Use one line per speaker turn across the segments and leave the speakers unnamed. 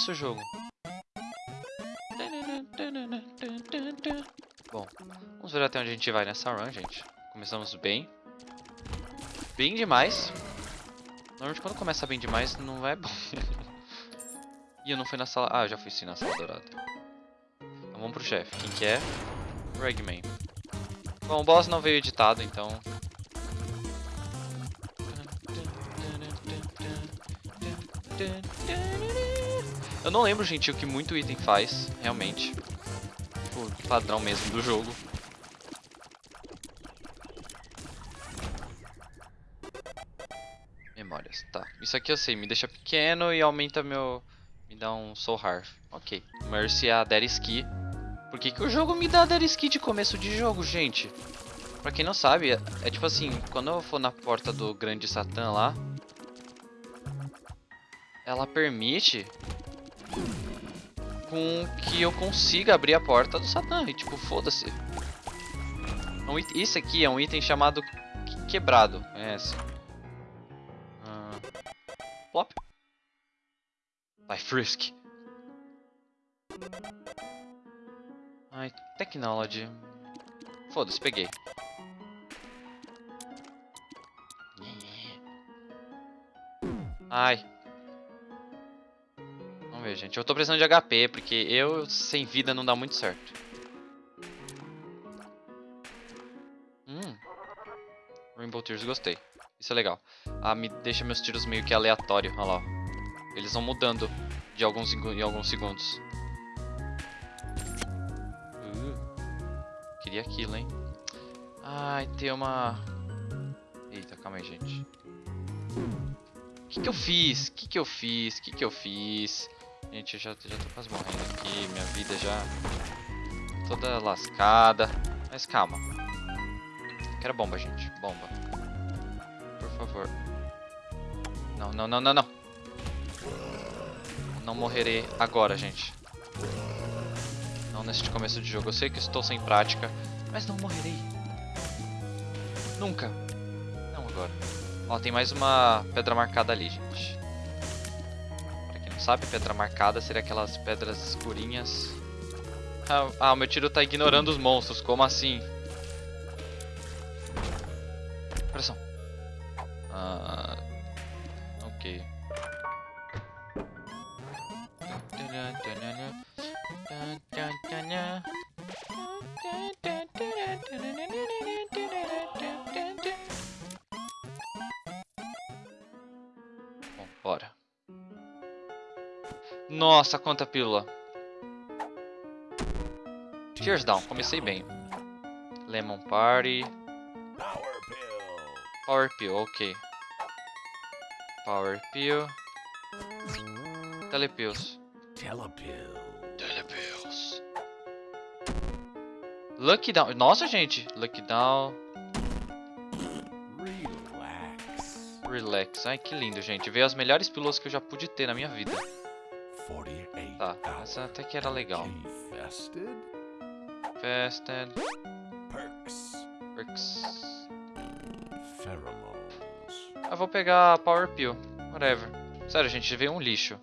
isso jogo. Bom, vamos ver até onde a gente vai nessa run, gente. Começamos bem. Bem demais. Normalmente quando começa bem demais não é bom. e eu não fui na sala... Ah, eu já fui sim na sala dourada. Então vamos pro chefe. Quem que é? Ragman. Bom, o boss não veio editado, então... Eu não lembro, gente, o que muito item faz, realmente. Tipo, padrão mesmo do jogo. Memórias, tá. Isso aqui eu sei, me deixa pequeno e aumenta meu... Me dá um Soul Heart. Ok. Mercy a Dead Ski. Por que, que o jogo me dá Dead Ski de começo de jogo, gente? Pra quem não sabe, é, é tipo assim, quando eu for na porta do grande Satã lá... Ela permite com que eu consiga abrir a porta do Satã. E tipo, foda-se. Isso aqui é um item chamado quebrado. Conhece? Ah. Plop. Vai, Frisk. Ai, Technology. Foda-se, peguei. Ai. Vamos ver, gente. Eu tô precisando de HP, porque eu sem vida não dá muito certo. Hum. Rainbow Tears, gostei. Isso é legal. Ah, me deixa meus tiros meio que aleatório. Olha lá. Eles vão mudando de alguns em alguns segundos. Uh, queria aquilo, hein? Ai, tem uma... Eita, calma aí, gente. O que que eu fiz? O que que eu fiz? O que que eu fiz? Gente, eu já, já tô quase morrendo aqui, minha vida já toda lascada. Mas calma. Quero bomba, gente. Bomba. Por favor. Não, não, não, não, não. Não morrerei agora, gente. Não neste começo de jogo. Eu sei que estou sem prática, mas não morrerei. Nunca. Não agora. Ó, tem mais uma pedra marcada ali, gente sabe? Pedra marcada seria aquelas pedras escurinhas. Ah, ah, o meu tiro tá ignorando os monstros, como assim? Nossa, quanta pílula. Tears down, comecei bem. Lemon Party. Power Pill, ok. Power Pill. Telepills. Telepills. Lucky Down. Nossa, gente. Lucky Down. Relax. Relax. Ai, que lindo, gente. Veio as melhores pílulas que eu já pude ter na minha vida. Tá, essa até que era legal. Fested. Perks. Perks. Pheromones. Eu vou pegar a Power Pill. Whatever. Sério, gente, veio um lixo.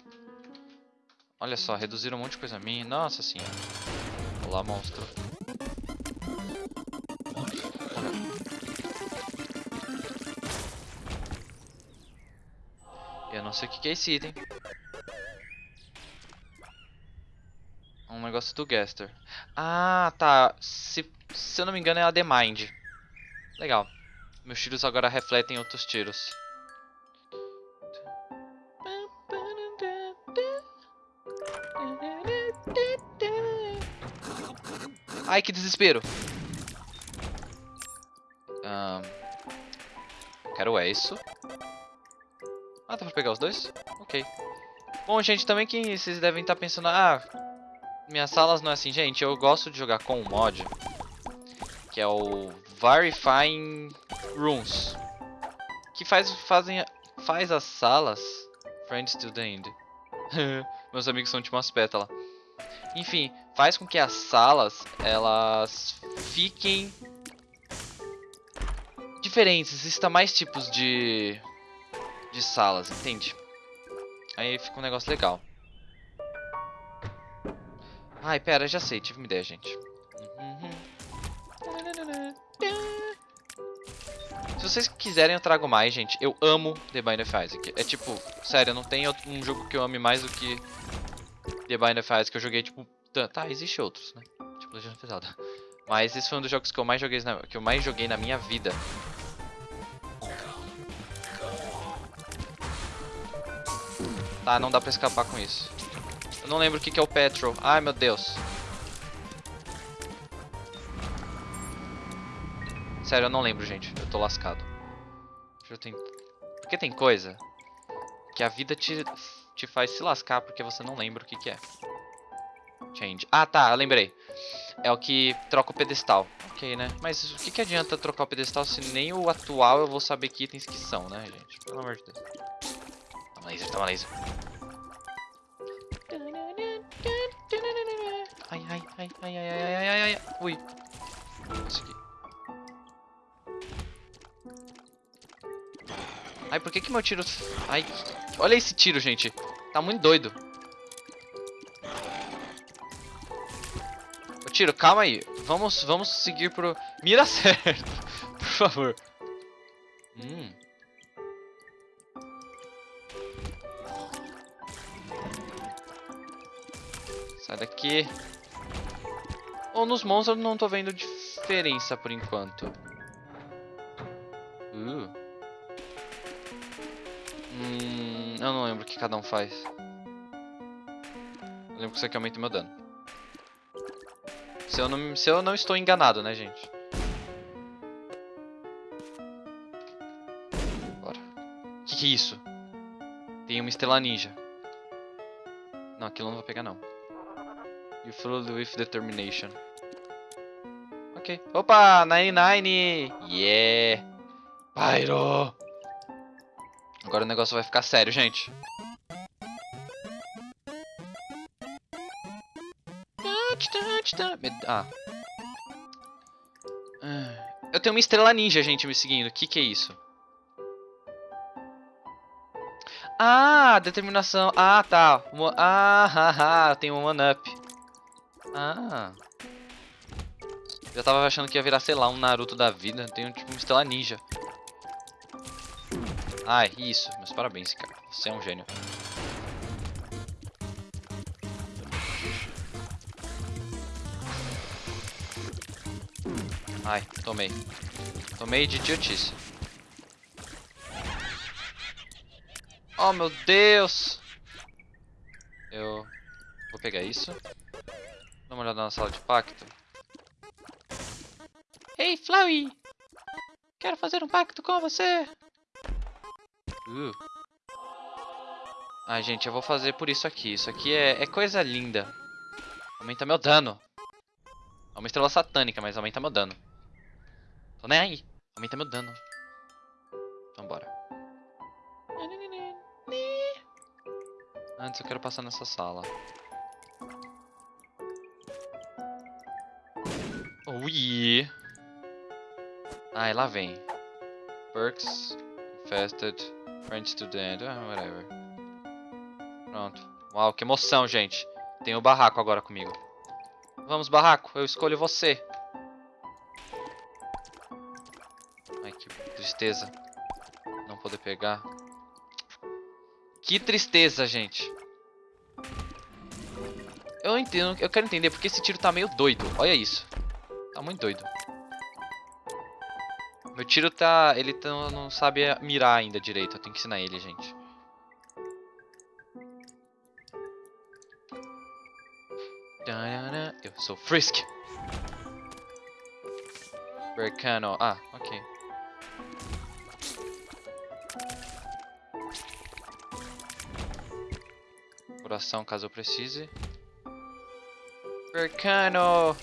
Olha só, reduziram um monte de coisa minha. Nossa senhora. Olá, monstro. Eu não sei o que é esse item. Um do Gaster. Ah, tá. Se, se eu não me engano é a The Mind. Legal. Meus tiros agora refletem outros tiros. Ai, que desespero. Um, quero é isso. Ah, dá pra pegar os dois? Ok. Bom, gente, também que vocês devem estar pensando... Ah, minhas salas não é assim, gente. Eu gosto de jogar com um mod que é o Verifying Rooms, que faz fazem faz as salas Friends to the End. Meus amigos são tipo umas pétalas. Enfim, faz com que as salas elas fiquem diferentes. Existam mais tipos de de salas, entende? Aí fica um negócio legal. Ai, pera, já sei, tive uma ideia, gente. Se vocês quiserem, eu trago mais, gente. Eu amo The Bind of Isaac. É tipo, sério, não tem um jogo que eu ame mais do que The Bind of Isaac. Que eu joguei, tipo, tá, existe outros, né? Tipo, Legend of Zelda. Mas esse foi um dos jogos que eu mais joguei na, que eu mais joguei na minha vida. Tá, não dá pra escapar com isso. Não lembro o que, que é o Petrol. Ai, meu Deus. Sério, eu não lembro, gente. Eu tô lascado. Tentar. Porque tem coisa que a vida te, te faz se lascar porque você não lembra o que, que é. Change. Ah, tá, lembrei. É o que troca o pedestal. Ok, né? Mas o que, que adianta trocar o pedestal se nem o atual eu vou saber que itens que são, né, gente? Pelo amor de Deus. Toma laser, toma laser. Ai, ai, ai, ai, ai, ai, ai, ai, ai. Ui. Consegui. Ai, por que que meu tiro... Ai, olha esse tiro, gente. Tá muito doido. Ô, tiro, calma aí. Vamos, vamos seguir pro... Mira certo, por favor. Hum. Sai daqui. Ou nos monstros eu não tô vendo diferença por enquanto. Uh. Hum, eu não lembro o que cada um faz. Eu lembro que isso aqui aumenta meu dano. Se eu não, se eu não estou enganado, né, gente? Bora. O que, que é isso? Tem uma estrela ninja. Não, aquilo eu não vou pegar, não. You followed with determination. Ok. Opa! 99! Yeah! Pyro! Agora o negócio vai ficar sério, gente. Ah. Ah. Eu tenho uma estrela ninja, gente, me seguindo. O que, que é isso? Ah, determinação. Ah, tá. Ah, haha, tem um one-up. Ah. Já tava achando que ia virar, sei lá, um Naruto da vida. Tem tipo uma estrela ninja. Ai, isso. Meus parabéns, cara. Você é um gênio. Ai, tomei. Tomei de idiotice. Oh, meu Deus! Eu vou pegar isso. Dá uma olhada na sala de pacto. Hey, Flowey! Quero fazer um pacto com você! Uh. Ai, gente, eu vou fazer por isso aqui. Isso aqui é, é coisa linda. Aumenta meu dano. É uma estrela satânica, mas aumenta meu dano. Tô nem aí. Aumenta meu dano. Então bora. Antes eu quero passar nessa sala. Ui! Ai, lá vem. Perks, infested, friend student, ah, whatever. Pronto. Uau, que emoção, gente. Tem o barraco agora comigo. Vamos, barraco, eu escolho você. Ai, que tristeza. Não poder pegar. Que tristeza, gente. Eu entendo, eu quero entender porque esse tiro tá meio doido. Olha isso. Tá muito doido. Meu tiro tá... Ele tá, não sabe mirar ainda direito. Eu tenho que ensinar ele, gente. Eu sou Frisk. Bercano. Ah, ok. Coração, caso eu precise. Bercano!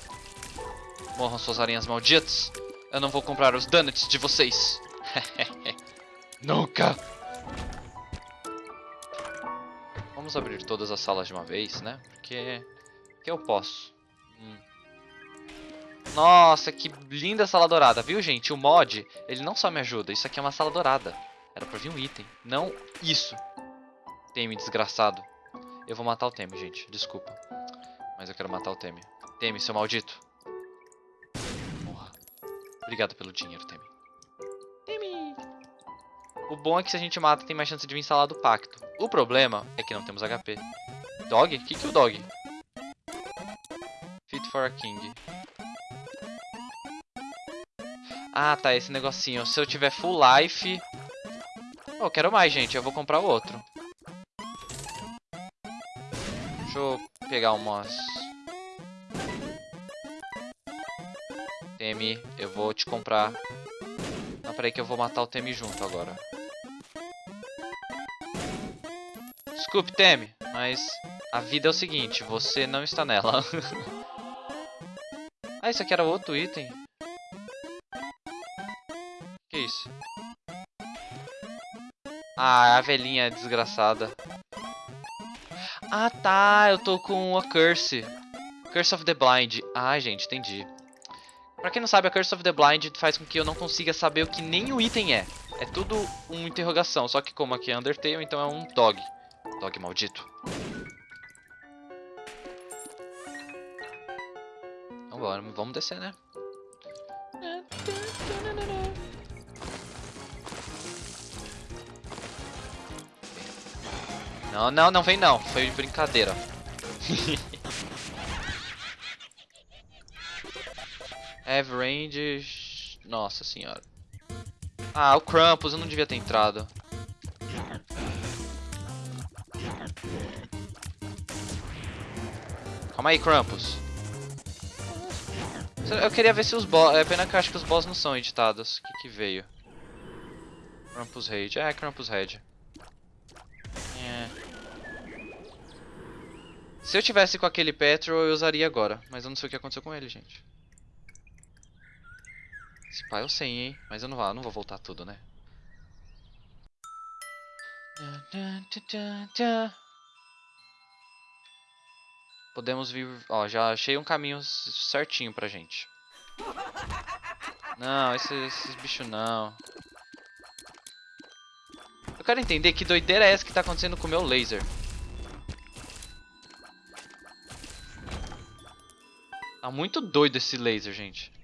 Morram suas aranhas malditas. Eu não vou comprar os donuts de vocês. Nunca! Vamos abrir todas as salas de uma vez, né? Porque... Que eu posso. Hum. Nossa, que linda sala dourada. Viu, gente? O mod, ele não só me ajuda. Isso aqui é uma sala dourada. Era pra vir um item. Não isso. Teme, desgraçado. Eu vou matar o Teme, gente. Desculpa. Mas eu quero matar o Temi. Temi, seu maldito. Obrigado pelo dinheiro, Temi. Temi! O bom é que se a gente mata, tem mais chance de vir instalar do pacto. O problema é que não temos HP. Dog? O que, que é o dog? Fit for a king. Ah, tá, esse negocinho. Se eu tiver full life... Oh, quero mais, gente. Eu vou comprar o outro. Deixa eu pegar umas... Temi, eu vou te comprar. Não, peraí que eu vou matar o Temi junto agora. Desculpe, Temi, mas a vida é o seguinte, você não está nela. ah, isso aqui era outro item. Que isso? Ah, a velhinha desgraçada. Ah, tá. Eu tô com a Curse. Curse of the Blind. Ah, gente, entendi. Pra quem não sabe, a Curse of the Blind faz com que eu não consiga saber o que nem o item é. É tudo uma interrogação. Só que como aqui é Undertale, então é um dog. Dog maldito. Vambora, vamos descer, né? Não, não, não vem não. Foi brincadeira. Have range... Nossa senhora. Ah, o Krampus, eu não devia ter entrado. Calma aí, Krampus. Eu queria ver se os boss... É pena que eu acho que os boss não são editados. O que que veio? Krampus Raid. É, Krampus Raid. Se eu tivesse com aquele Petrol, eu usaria agora. Mas eu não sei o que aconteceu com ele, gente. Esse pai eu sei, hein? Mas eu não vou, não vou voltar tudo, né? Podemos vir... Ó, já achei um caminho certinho pra gente. Não, esses, esses bichos não. Eu quero entender que doideira é essa que tá acontecendo com o meu laser. Tá muito doido esse laser, gente.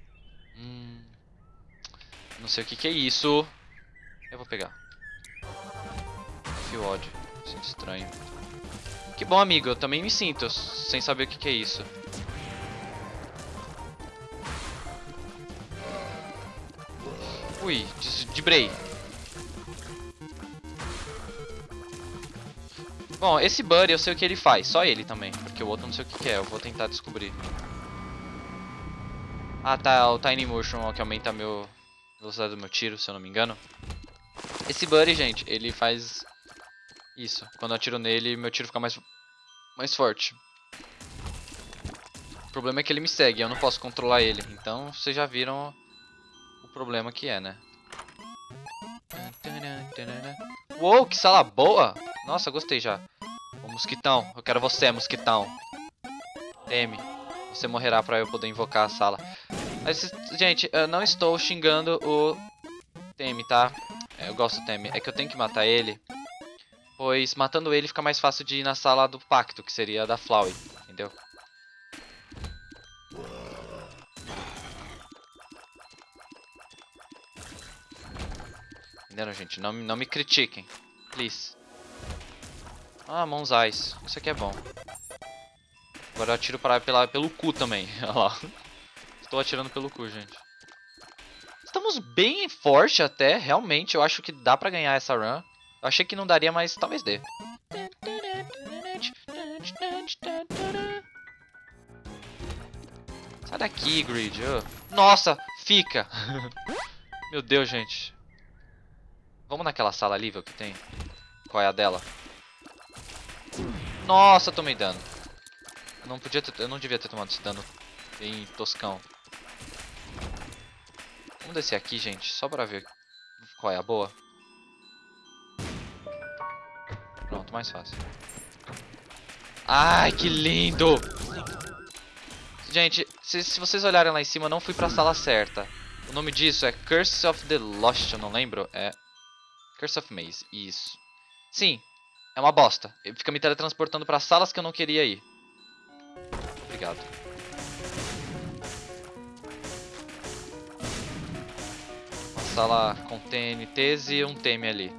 Não sei o que, que é isso. Eu vou pegar. Fio ódio. Sinto estranho. Que bom, amigo. Eu também me sinto sem saber o que, que é isso. Ui, debrei. Bom, esse Buddy eu sei o que ele faz, só ele também, porque o outro não sei o que, que é, eu vou tentar descobrir. Ah, tá, o Tiny Motion que aumenta meu velocidade do meu tiro, se eu não me engano. Esse Buddy, gente, ele faz isso. Quando eu atiro nele, meu tiro fica mais, mais forte. O problema é que ele me segue, eu não posso controlar ele. Então, vocês já viram o problema que é, né? Uou, que sala boa! Nossa, gostei já. O mosquitão, eu quero você, mosquitão. Teme. Você morrerá pra eu poder invocar a sala. Mas, gente, eu não estou xingando o Temi, tá? É, eu gosto do Temi. É que eu tenho que matar ele. Pois matando ele fica mais fácil de ir na sala do pacto, que seria a da Flowey. Entendeu? Entenderam, gente? Não, não me critiquem. Please. Ah, Ice. Isso aqui é bom. Agora eu atiro para, pela, pelo cu também. Olha lá. Estou atirando pelo cu, gente. Estamos bem forte até, realmente. Eu acho que dá pra ganhar essa run. Eu achei que não daria, mas talvez dê. Sai daqui, Grid. Nossa, fica. Meu Deus, gente. Vamos naquela sala ali, ver o que tem. Qual é a dela? Nossa, tomei dano. Eu não, podia ter, eu não devia ter tomado esse dano bem toscão. Vamos descer aqui, gente, só pra ver qual é a boa. Pronto, mais fácil. Ai, que lindo! Gente, se, se, vocês olharem lá em cima, eu não fui pra sala certa. O nome disso é Curse of the Lost, eu não lembro. É Curse of Maze, isso. Sim, é uma bosta. Ele fica me teletransportando pra salas que eu não queria ir. Obrigado. Sala com TNTs e um TM ali.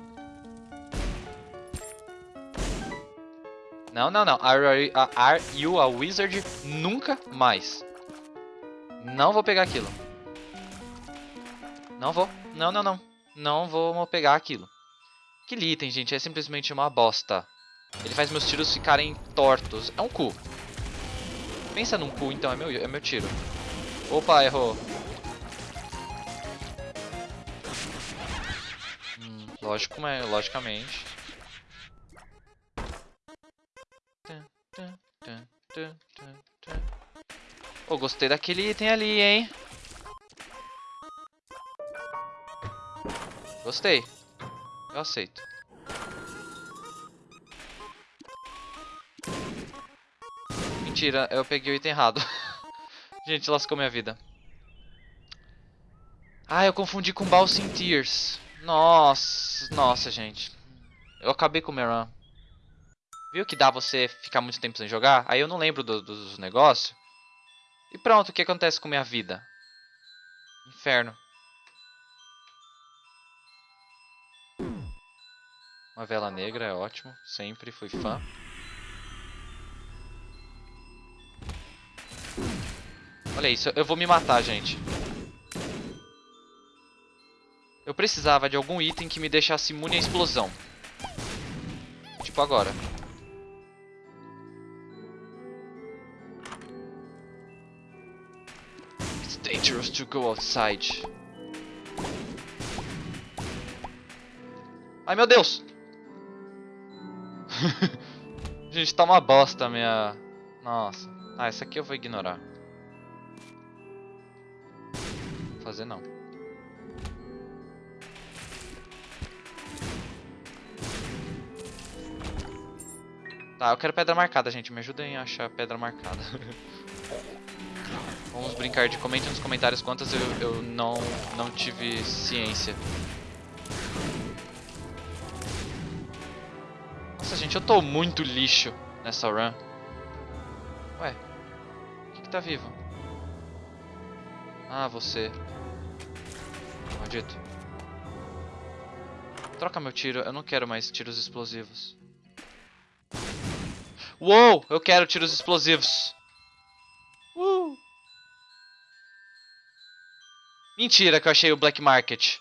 Não, não, não. Are, are you a wizard? Nunca mais. Não vou pegar aquilo. Não vou. Não, não, não. Não vou pegar aquilo. Aquele item, gente, é simplesmente uma bosta. Ele faz meus tiros ficarem tortos. É um cu. Pensa num cu, então. É meu, é meu tiro. Opa, errou. Lógico, logicamente. Oh, gostei daquele item ali, hein? Gostei. Eu aceito. Mentira, eu peguei o item errado. Gente, lascou minha vida. Ah, eu confundi com Balsing Tears. Nossa, nossa, gente. Eu acabei com o Meran. Viu que dá você ficar muito tempo sem jogar? Aí eu não lembro do, dos negócios. E pronto, o que acontece com minha vida? Inferno. Uma vela negra é ótimo, sempre fui fã. Olha isso, eu vou me matar, gente. Eu precisava de algum item que me deixasse imune à explosão. Tipo agora. It's dangerous to go outside. Ai meu Deus! Gente, tá uma bosta minha... Nossa. Ah, essa aqui eu vou ignorar. Vou fazer não. Tá, eu quero pedra marcada, gente. Me ajudem a achar pedra marcada. Vamos brincar de comente nos comentários quantas eu, eu não, não tive ciência. Nossa, gente, eu tô muito lixo nessa run. Ué, o que que tá vivo? Ah, você. Maldito. Troca meu tiro, eu não quero mais tiros explosivos. Uou, eu quero tiros explosivos. Uh. Mentira que eu achei o Black Market.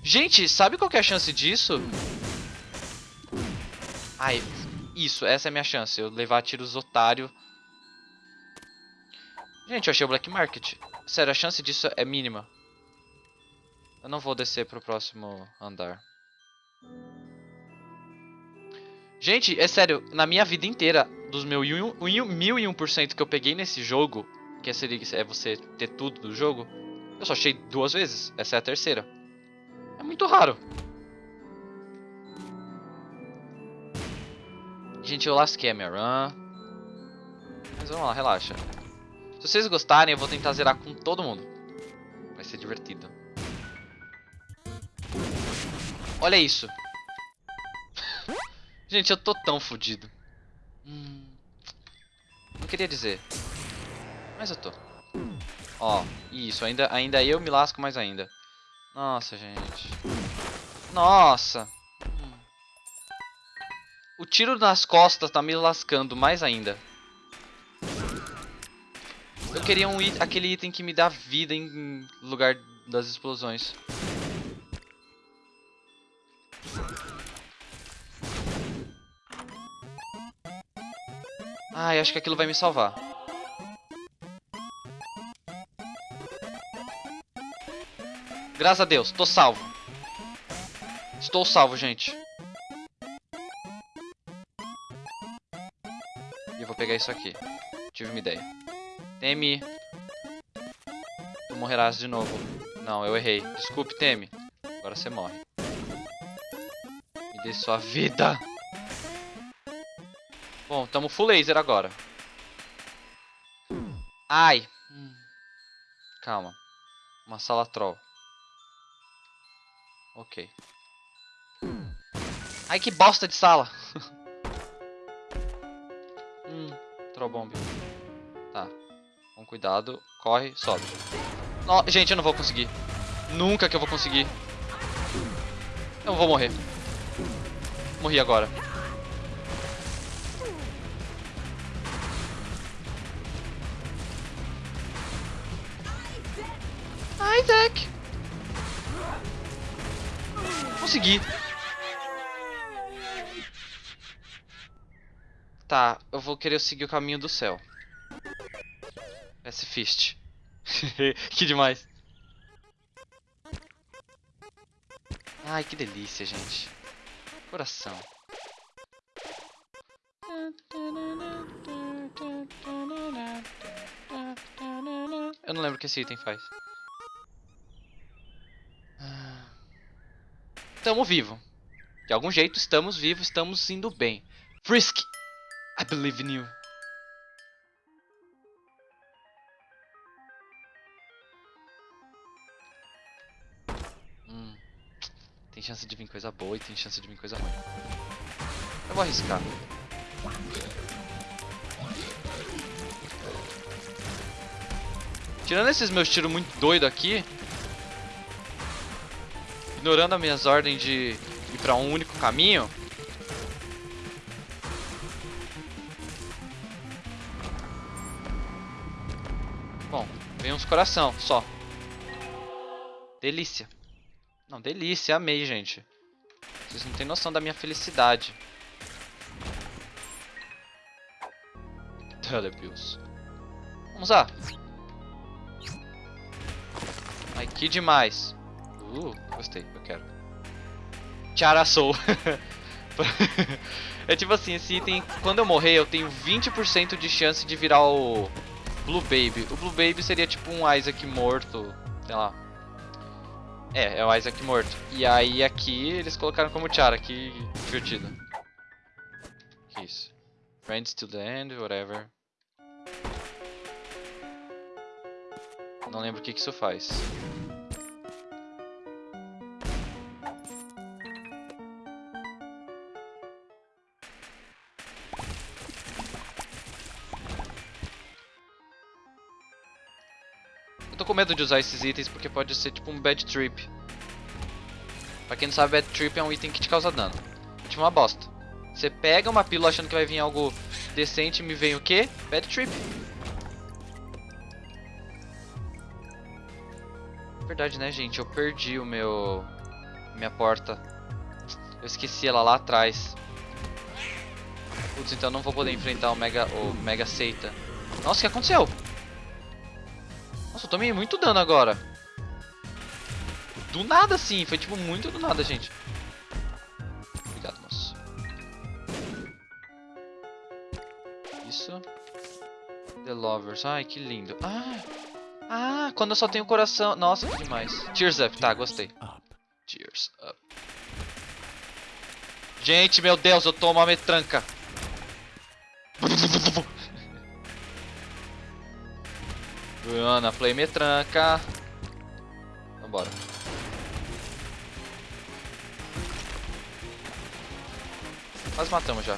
Gente, sabe qual é a chance disso? Ai, isso, essa é a minha chance. Eu levar tiros otário. Gente, eu achei o Black Market. Sério, a chance disso é mínima. Eu não vou descer pro próximo andar. Gente, é sério, na minha vida inteira, dos meus 1001% que eu peguei nesse jogo, que é, é você ter tudo do jogo, eu só achei duas vezes. Essa é a terceira. É muito raro. Gente, eu lasquei a minha run. Mas vamos lá, relaxa. Se vocês gostarem, eu vou tentar zerar com todo mundo. Vai ser divertido. Olha isso. Gente, eu tô tão fodido. Hum, não queria dizer. Mas eu tô. Ó, isso. Ainda, ainda eu me lasco mais ainda. Nossa, gente. Nossa. O tiro nas costas tá me lascando mais ainda. Eu queria um aquele item que me dá vida em lugar das explosões. Acho que aquilo vai me salvar. Graças a Deus, tô salvo. Estou salvo, gente. pegar isso aqui. Tive uma ideia. Temi. Tu morrerás de novo. Não, eu errei. Desculpe, Temi. Agora você morre. Me dê sua vida. Bom, tamo full laser agora. Ai. Calma. Uma sala troll. Ok. Ai, que bosta de sala. Troll Bomb. Tá. Com cuidado. Corre, sobe. No, gente, eu não vou conseguir. Nunca que eu vou conseguir. Eu vou morrer. Morri agora. Isaac! Consegui. Tá, eu vou querer seguir o caminho do céu. S Fist. que demais. Ai, que delícia, gente. Coração. Eu não lembro o que esse item faz. Tamo vivo. De algum jeito estamos vivos, estamos indo bem. Frisk! I believe in you. Hum. Tem chance de vir coisa boa e tem chance de vir coisa ruim. Eu vou arriscar. Tirando esses meus tiros muito doidos aqui, ignorando as minhas ordens de ir pra um único caminho, Bom, vem uns coração, só. Delícia. Não, delícia, amei, gente. Vocês não têm noção da minha felicidade. Telebills. Vamos lá. Ai, que demais. Uh, gostei, eu quero. Tiara Soul. é tipo assim, esse item, quando eu morrer, eu tenho 20% de chance de virar o Blue Baby. O Blue Baby seria tipo um Isaac morto, sei lá. É, é o Isaac morto. E aí aqui eles colocaram como Tiara, que divertido. Que isso? Friends to the end, whatever. Não lembro o que, que isso faz. Tô com medo de usar esses itens porque pode ser tipo um bad trip. Pra quem não sabe, bad trip é um item que te causa dano. Tipo uma bosta. Você pega uma pílula achando que vai vir algo decente e me vem o quê? Bad trip. Verdade, né, gente? Eu perdi o meu... Minha porta. Eu esqueci ela lá atrás. Putz, então não vou poder enfrentar o Mega, o Mega Seita. Nossa, o que aconteceu? Nossa, eu tomei muito dano agora. Do nada, sim. Foi, tipo, muito do nada, gente. Obrigado, moço. Isso. The Lovers. Ai, que lindo. Ah, ah quando eu só tenho coração... Nossa, que demais. Tears Up. Tá, gostei. Tears Up. Gente, meu Deus, eu tomo uma metranca. Ana, play me tranca. Vambora. Quase matamos já.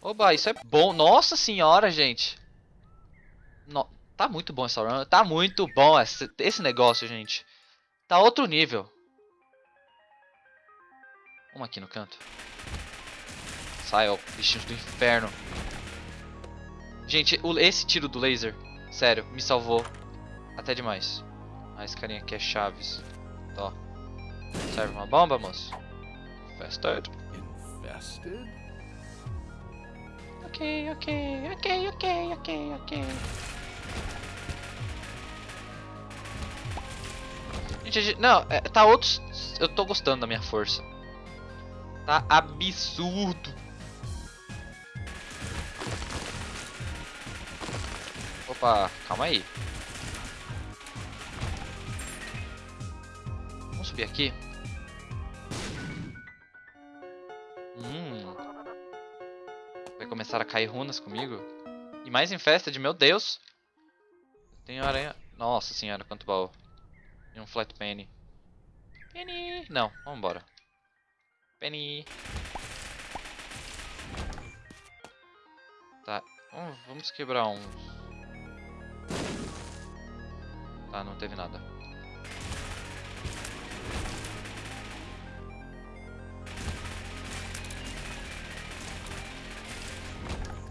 Oba, isso é bom. Nossa senhora, gente. No... Tá muito bom essa run. Tá muito bom esse, esse negócio, gente. Tá outro nível. Vamos aqui no canto. Sai, ó, bichinhos do inferno. Gente, esse tiro do laser, sério, me salvou até demais. Ah, esse carinha aqui é Chaves. Ó. Serve uma bomba, moço? Infested. Infested? Ok, ok, ok, ok, ok, ok. Gente, não, é, tá outros... Eu tô gostando da minha força. Tá absurdo. Opa, calma aí. Vamos subir aqui. Hum. Vai começar a cair runas comigo. E mais em festa de meu Deus. Tem aranha. Nossa senhora, quanto baú. E um flat penny. Penny. Não, vambora. Penny. Tá, vamos, quebrar uns. Tá, não teve nada.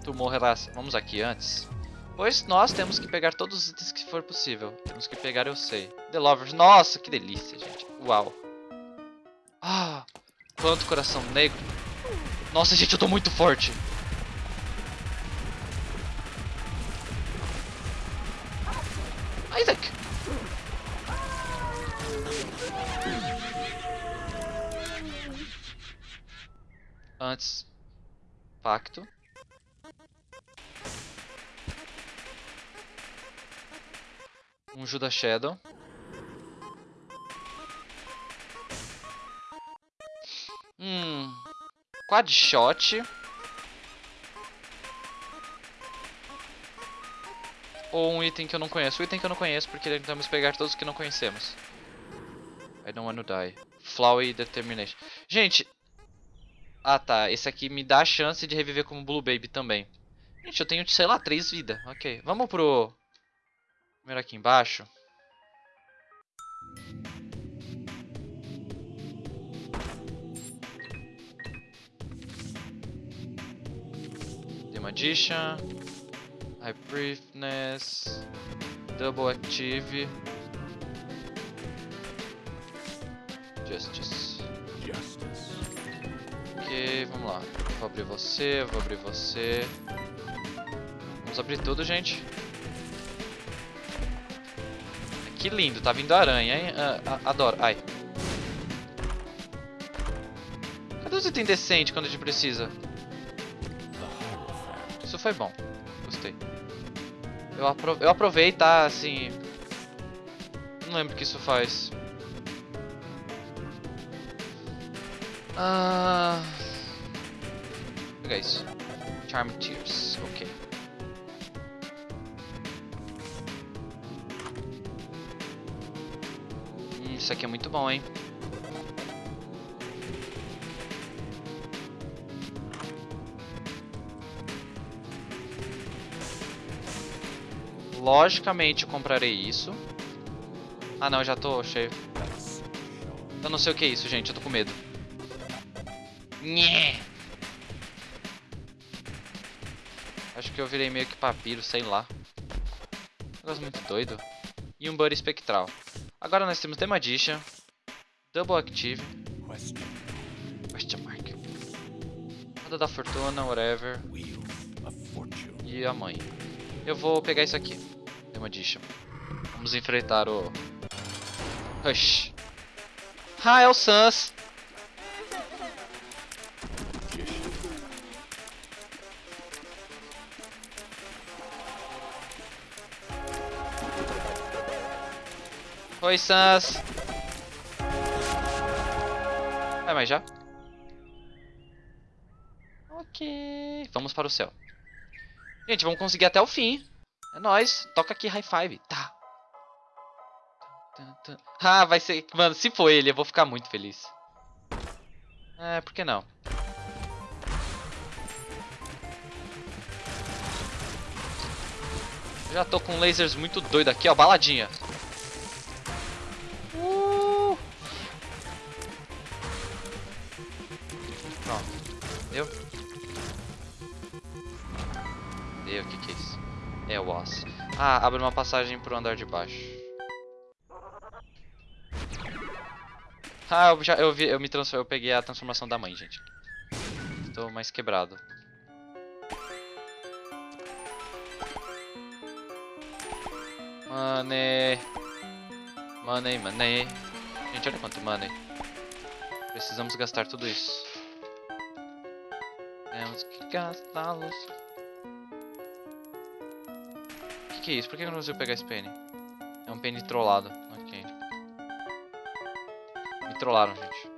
Tu morrerás. Vamos aqui antes. Pois nós temos que pegar todos os itens que for possível. Temos que pegar, eu sei. The Lovers. Nossa, que delícia, gente. Uau. Ah, quanto coração negro. Nossa, gente, eu tô muito forte. Um Judas Shadow. Hum. Quad Shot. Ou um item que eu não conheço. O item que eu não conheço, porque tentamos pegar todos que não conhecemos. I don't wanna die. Flowy Determination. Gente. Ah tá, esse aqui me dá a chance de reviver como Blue Baby também. Gente, eu tenho, sei lá, três vidas. Ok, vamos pro... Primeiro aqui embaixo. The Magician. High Briefness. Double Active. Justice.
Justice.
Ok, vamos lá. Vou abrir você, vou abrir você. Vamos abrir tudo, gente. Que lindo, tá vindo aranha, hein? Ah, ah, adoro. Ai. Cadê os itens decentes quando a gente precisa? Isso foi bom. Gostei. Eu, apro eu aprovei, tá? Assim. Não lembro o que isso faz. Ah. Pegar isso. Charm Tears. Isso aqui é muito bom, hein? Logicamente comprarei isso. Ah não, já tô cheio. Eu não sei o que é isso, gente, eu tô com medo. Nhê. Acho que eu virei meio que papiro, sei lá. Negócio muito doido. E um Buddy Espectral. Agora nós temos The Magician, Double Active,
Question.
mark. Roda da Fortuna, whatever. E a mãe. Eu vou pegar isso aqui. The Magician. Vamos enfrentar o... Rush. Ah, é o Sans. Oi, Sans. É, já? Ok. Vamos para o céu. Gente, vamos conseguir até o fim. É nóis. Toca aqui high five. Tá. Ah, vai ser... Mano, se for ele, eu vou ficar muito feliz. É, por que não? Já tô com lasers muito doido aqui, ó. Baladinha. Deu, o que que é isso? É o osso. Ah, abre uma passagem pro andar de baixo. Ah, eu, já, eu, vi, eu me eu peguei a transformação da mãe, gente. Estou mais quebrado. Money. Money, money. Gente, olha quanto money. Precisamos gastar tudo isso. Temos que gastá-los. Que, que é isso? Por que eu não consigo pegar esse penny? É um penny trollado. Ok. Me trollaram, gente.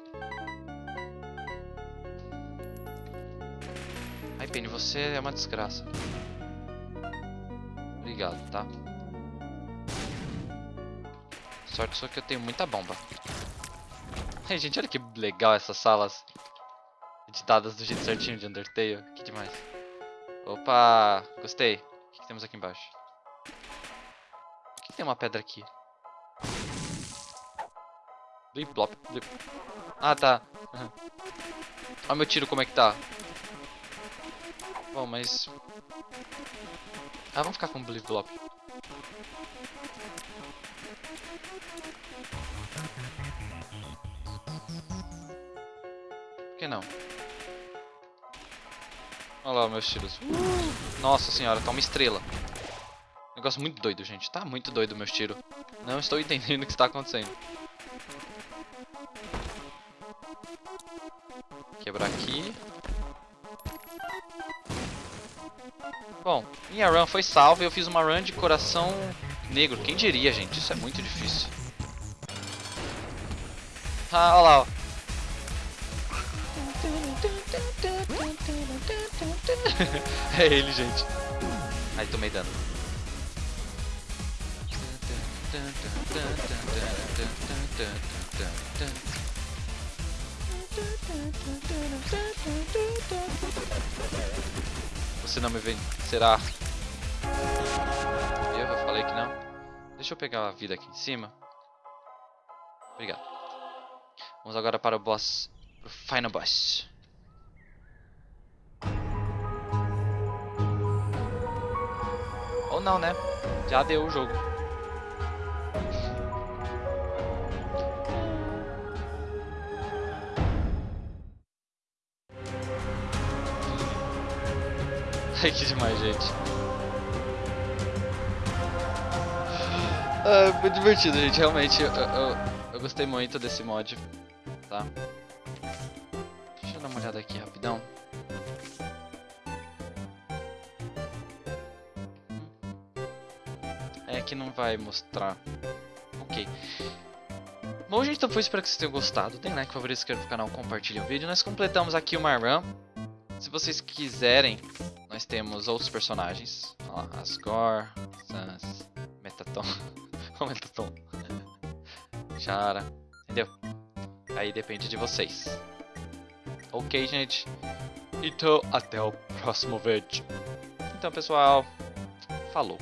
Ai, Penny, você é uma desgraça. Obrigado, tá? Sorte só que eu tenho muita bomba. Ai, gente, olha que legal essas salas. Editadas do jeito certinho de Undertale. Que demais. Opa, gostei. O que, que temos aqui embaixo? Que tem uma pedra aqui? Blip, blop, blip. Ah, tá. Uhum. Olha meu tiro como é que tá. Bom, mas... Ah, vamos ficar com o blip, blop. Por que não? Olha lá meus tiros. Nossa senhora, tá uma estrela. Negócio muito doido, gente. Tá muito doido meus tiros. Não estou entendendo o que está acontecendo. Quebrar aqui. Bom, minha run foi salva e eu fiz uma run de coração negro. Quem diria, gente? Isso é muito difícil. Ah, olha lá, ó. é ele, gente. Ai, tomei dano. Você não me vencerá. Eu, eu falei que não. Deixa eu pegar a vida aqui em cima. Obrigado. Vamos agora para o boss. Para o final boss. Ou não, né? Já deu o jogo. Que demais, gente. Ah, divertido, gente. Realmente, eu, eu, eu gostei muito desse mod. Tá? Deixa eu dar uma olhada aqui rapidão. É que não vai mostrar. Ok. Bom, gente, então foi. Espero que vocês tenham gostado. Tem like, favorito, inscreva no canal, compartilhe o vídeo. Nós completamos aqui uma run. Se vocês quiserem, nós temos outros personagens. Ó, Asgore, Sans, Metaton. o Metaton. Chara. Entendeu? Aí depende de vocês. Ok, gente? Então, até o próximo vídeo. Então, pessoal, falou.